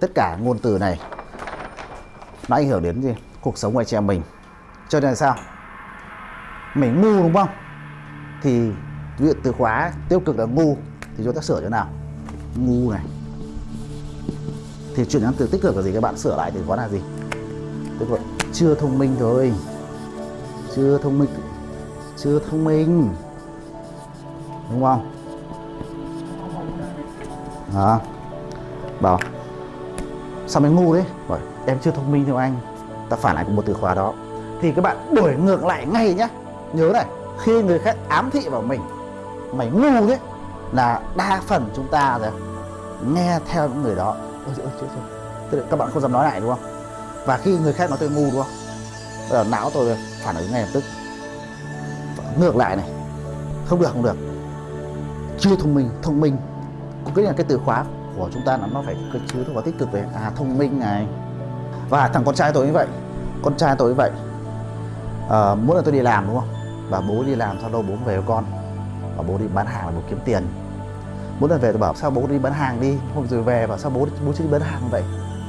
tất cả ngôn từ này. Nó ảnh hưởng đến gì? Cuộc sống của anh chị em mình. Cho nên là sao? Mình ngu đúng không? Thì ví dụ từ khóa tiêu cực là ngu, thì chúng ta sửa chỗ nào? Ngu này. Thì chuyển sang từ tích cực là gì các bạn? Sửa lại từ có là gì? Tức là chưa thông minh thôi. Chưa thông minh. Chưa thông minh. Đúng không? Đó bảo sao mày ngu đấy. Bởi em chưa thông minh theo anh. Ta phản lại một từ khóa đó. Thì các bạn đổi ngược lại ngay nhá. Nhớ này khi người khác ám thị vào mình mày ngu đấy là đa phần chúng ta rồi nghe theo những người đó. Ôi, ôi, ôi. Tức là các bạn không dám nói lại đúng không? Và khi người khác nói tôi ngu đúng không? Bây giờ não tôi phản ứng ngay lập tức. Ngược lại này. Không được không được. Chưa thông minh thông minh. Cũng cái là cái từ khóa của chúng ta là nó phải cơ chứa nó có tích cực về à thông minh này. Và thằng con trai tôi như vậy con trai tôi như vậy à, mỗi lần tôi đi làm đúng không? Và bố đi làm sau đâu bố về với con. Và bố đi bán hàng là bố kiếm tiền. Mỗi lần về tôi bảo sao bố đi bán hàng đi? Hôm rồi về và sao bố bố chưa đi bán hàng vậy?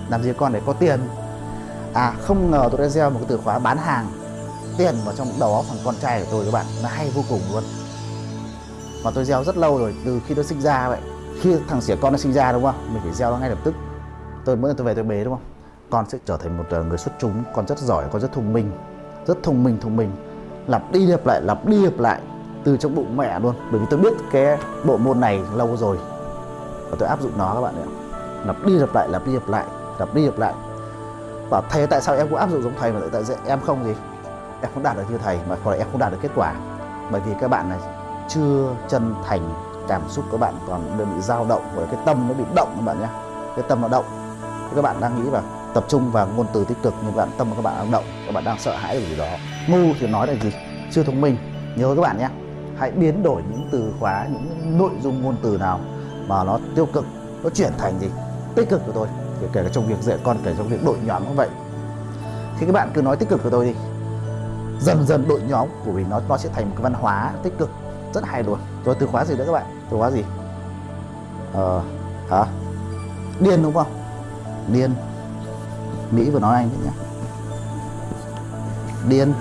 Làm gì con để có tiền? À không ngờ tôi đã gieo một cái từ khóa bán hàng. Tiền vào trong đầu óc thằng con trai của tôi các bạn nó hay vô cùng luôn. Mà tôi gieo rất lâu rồi từ khi nó sinh ra vậy khi thằng xỉa con nó sinh ra đúng không? Mình phải gieo nó ngay lập tức. Tôi mỗi lần tôi về tôi bế đúng không? Con sẽ trở thành một ờ, người xuất chúng, con rất giỏi, con rất thông minh, rất thông minh thông minh. Lặp đi lặp lại, lặp đi lặp lại, từ trong bụng mẹ luôn. Bởi vì tôi biết cái bộ môn này lâu rồi và tôi áp dụng nó các bạn ạ. Lặp đi lặp lại, lặp đi lặp lại, lặp đi lặp lại. Bảo, thầy tại sao em cũng áp dụng giống thầy mà tại sao em không gì? Em không đạt được như thầy mà còn em không đạt được kết quả. Bởi vì các bạn này chưa chân thành cảm xúc các bạn còn đơn bị dao động bởi cái tâm nó bị động các bạn nhé. Cái tâm nó động. Thế các bạn đang nghĩ vào tập trung vào ngôn từ tích cực nhưng bạn tâm của các bạn đang động, các bạn đang sợ hãi điều gì đó. Ngu thì nói là gì? Chưa thông minh. Nhớ các bạn nhé. Hãy biến đổi những từ khóa, những nội dung ngôn từ nào mà nó tiêu cực, nó chuyển thành gì? Tích cực của tôi. Kể kể cả trong việc dạy con, kể trong việc đội nhóm cũng vậy. Khi các bạn cứ nói tích cực của tôi đi, dần dần đội nhóm của mình nó nó sẽ thành một cái văn hóa tích cực. Rất hay luôn. Rồi từ khóa gì nữa các bạn? Từ khóa gì? Ờ hả? Điên đúng không? Điên. Mỹ vừa nói anh đấy nhá. Điên.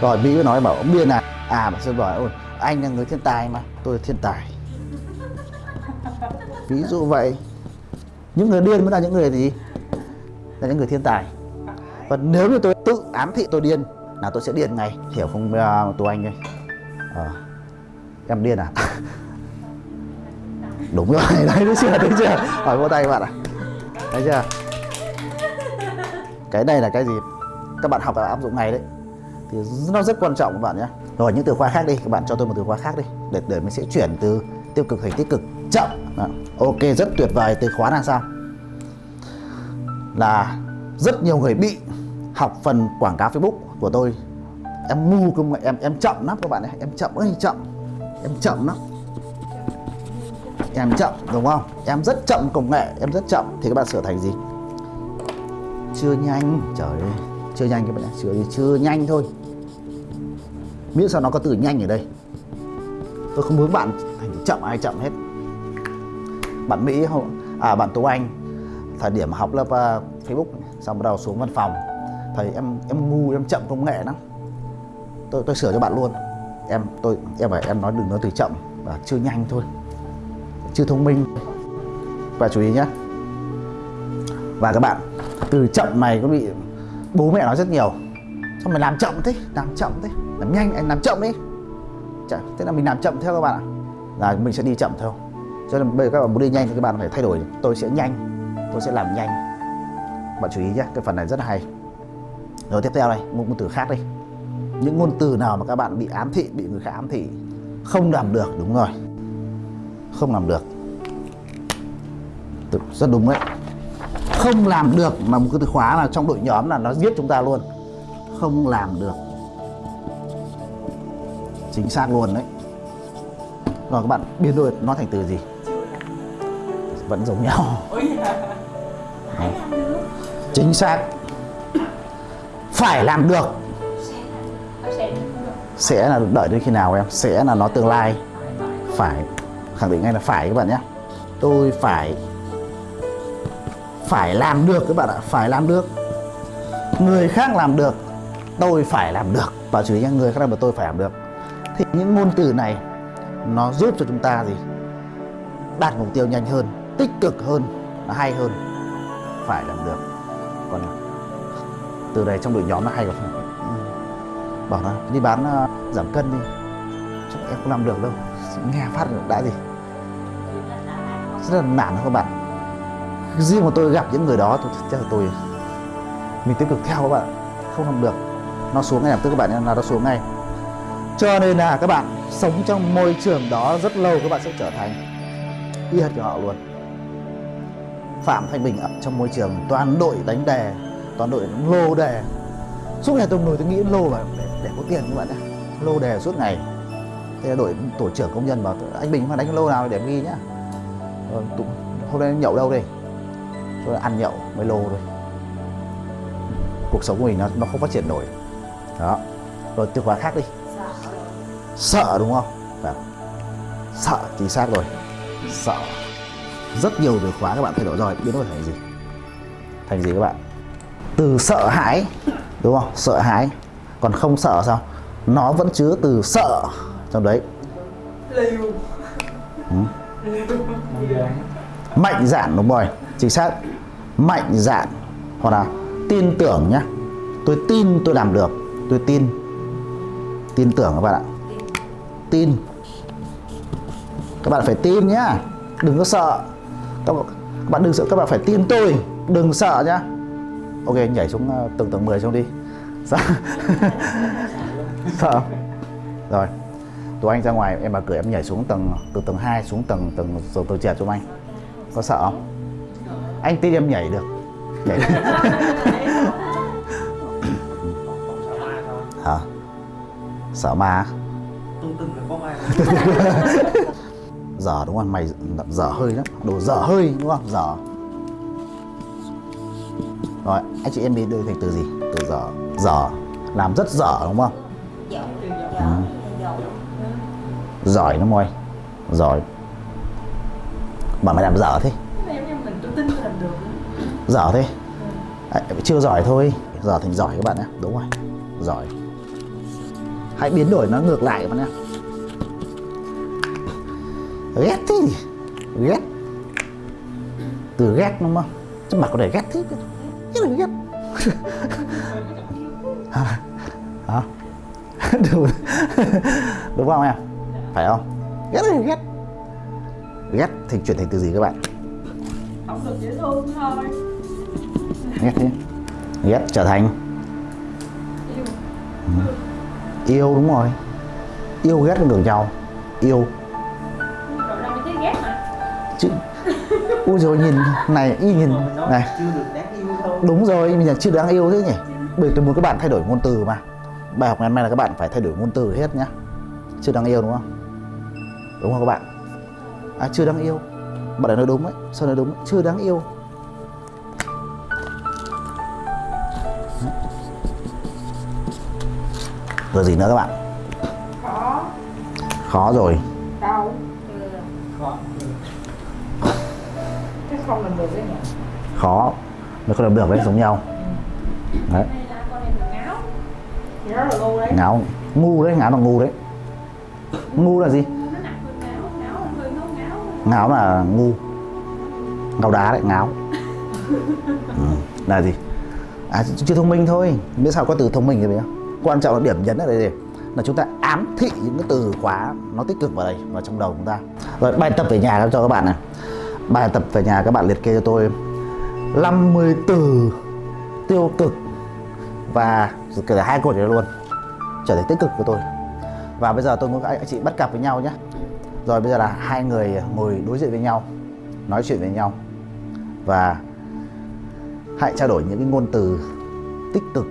Rồi mỹ vừa nói bảo ông điên à? À bà sơn bảo ôi anh là người thiên tài mà tôi là thiên tài. Ví dụ vậy. Những người điên mới là những người gì? Là những người thiên tài. Và nếu như tôi tự ám thị tôi điên là tôi sẽ điên ngay. Hiểu không uh, tú anh ơi? À, em điên à? Đúng rồi, đấy thấy chưa thấy chưa. Hỏi vô tay các bạn ạ. Thấy chưa? Cái này là cái gì? Các bạn học và áp dụng ngay đấy. Thì nó rất quan trọng các bạn nhé. Rồi, những từ khóa khác đi. Các bạn cho tôi một từ khóa khác đi. Để để mình sẽ chuyển từ tiêu cực thành tích cực. Chậm. Đó. ok, rất tuyệt vời. Từ khóa là sao? Là rất nhiều người bị học phần quảng cáo Facebook của tôi. Em ngu công nghệ em em chậm lắm các bạn ấy em chậm ơi, chậm em chậm lắm. Em chậm đúng không? Em rất chậm công nghệ em rất chậm. Thì các bạn sửa thành gì? Chưa nhanh. Trời ơi chưa nhanh các bạn sửa chưa chưa nhanh thôi. Miễn sao nó có từ nhanh ở đây. Tôi không muốn bạn thành chậm ai chậm hết. Bạn mỹ không à bạn tú anh thời điểm học lớp uh, facebook xong bắt đầu xuống văn phòng. Thầy em em ngu em chậm công nghệ lắm. Tôi tôi sửa cho bạn luôn em tôi em phải em nói đừng nói từ chậm và chưa nhanh thôi. Chưa thông minh. Và chú ý nhé và các bạn từ chậm này có bị bố mẹ nói rất nhiều. Sao mày làm chậm thế làm chậm thế. Làm nhanh anh làm chậm đi Chả, thế là mình làm chậm theo các bạn ạ. Là mình sẽ đi chậm theo. Cho nên bây giờ các bạn muốn đi nhanh thì các bạn phải thay đổi. Tôi sẽ nhanh tôi sẽ làm nhanh. Bạn chú ý nhé cái phần này rất hay. Rồi tiếp theo đây một một từ khác đi những ngôn từ nào mà các bạn bị ám thị bị người khác ám thị không làm được đúng rồi. Không làm được. Rất đúng đấy. Không làm được mà một cái từ khóa là trong đội nhóm là nó giết chúng ta luôn. Không làm được. Chính xác luôn đấy. Rồi các bạn biến đổi nó thành từ gì? Vẫn giống nhau. Đấy. chính xác. Phải làm được sẽ là đợi đến khi nào em? Sẽ là nó tương lai. Phải. Khẳng định ngay là phải các bạn nhé. Tôi phải phải làm được các bạn ạ. Phải làm được. Người khác làm được, tôi phải làm được. Và chú ý nhé, người khác làm được, tôi phải làm được. Thì những ngôn từ này, nó giúp cho chúng ta gì? Đạt mục tiêu nhanh hơn, tích cực hơn, nó hay hơn. Phải làm được. Còn từ này trong đội nhóm nó hay còn bảo nó đi bán uh, giảm cân đi. Chắc em không làm được đâu. Nghe phát đã gì? Rất là nản các bạn. Riêng mà tôi gặp những người đó tôi chắc là tôi mình tiếp tục theo các bạn không làm được. Nó xuống ngay lập tức các bạn là nó xuống ngay. Cho nên là các bạn sống trong môi trường đó rất lâu các bạn sẽ trở thành y hệt của họ luôn. Phạm Thanh Bình ở trong môi trường toàn đội đánh đề toàn đội lô đề suốt ngày tôi ngồi tôi nghĩ lô mà để, để có tiền các bạn ạ. Lô đề suốt ngày. Thế là tổ trưởng công nhân bảo anh Bình mà đánh lô nào để ghi nhá. Ờ, tụ, hôm nay nhậu đâu đây? Tôi ăn nhậu mới lô thôi. Cuộc sống của mình nó, nó không phát triển nổi. Đó. Rồi từ khóa khác đi. Sợ. Đúng không? Đấy. sợ chính xác rồi. Sợ. Rất nhiều từ khóa các bạn thay đổi rồi biến đổi thành gì? Thành gì các bạn? Từ sợ hãi đúng không? Sợ hãi. Còn không sợ sao? Nó vẫn chứa từ sợ trong đấy. Ừ. mạnh dạn đúng rồi. Chính xác. Mạnh dạn. Hoặc là tin tưởng nhá. Tôi tin tôi làm được. Tôi tin. Tin tưởng các bạn ạ. Tin. Các bạn phải tin nhá. Đừng có sợ. Các bạn đừng sợ. Các bạn phải tin tôi. Đừng sợ nhá ok nhảy xuống ờ, tầng tầng 10 xuống đi. Sợ sợ rồi tụi anh ra ngoài em mà cười em nhảy xuống tầng từ tầng 2 xuống tầng tầng tầng, tầng chèo cho anh có sợ không? Anh tin em nhảy được. Nhảy được. hả? Sợ ma dở đúng không? Mày dở hơi lắm. Đồ dở hơi đúng không? Dở rồi anh chị em đi đưa thành từ gì? Từ dở dở làm rất dở đúng không? Ừ. giỏi lắm ơi. Giỏi. Mà mày làm dở thế. Dở thế? À, chưa giỏi thôi. Giờ thành giỏi các bạn nhé. Đúng rồi. Giỏi. Hãy biến đổi nó ngược lại các bạn nhé. Ghét thế ghét. Từ ghét đúng không? Chứ mà có thể ghét thế chứ là ghét hả? Đúng, đúng không em? Phải không? Ghét là ghét. Ghét thì chuyển thành từ gì các bạn? Không được dễ thương thôi. Ghét thế ghét trở thành? Yêu. Ừ. yêu đúng rồi. Yêu ghét ngược nhau yêu. Chứ ui rồi nhìn này y nhìn. Này. chưa được đúng rồi mình là chưa đáng yêu thế nhỉ? Bởi tôi muốn các bạn thay đổi ngôn từ mà. Bài học ngày hôm nay là các bạn phải thay đổi ngôn từ hết nhá. Chưa đáng yêu đúng không? Đúng không các bạn? À chưa đáng yêu. Bạn đã nói đúng ấy sao nói đúng? Chưa đáng yêu. Rồi gì nữa các bạn? Khó. Khó rồi. Đau. Khó. Cái không làm được đấy nhỉ? Khó mới không được được đấy giống nhau. Đấy. Ngáo. Ngu đấy, ngáo là ngu đấy. Ngu là gì? Ngáo là ngu. Ngáo đá đấy, ngáo. Ừ. là gì? À chưa thông minh thôi. Biết sao có từ thông minh rồi không quan trọng là điểm nhấn ở đây gì? Là chúng ta ám thị những cái từ khóa nó tích cực vào đây, vào trong đầu chúng ta. Rồi, bài tập về nhà cho các bạn này. Bài tập về nhà các bạn liệt kê cho tôi. 50 từ tiêu cực và kể cả hai cột này luôn, trở thành tích cực của tôi. Và bây giờ tôi muốn các anh chị bắt cặp với nhau nhé. Rồi bây giờ là hai người ngồi đối diện với nhau, nói chuyện với nhau và hãy trao đổi những cái ngôn từ tích cực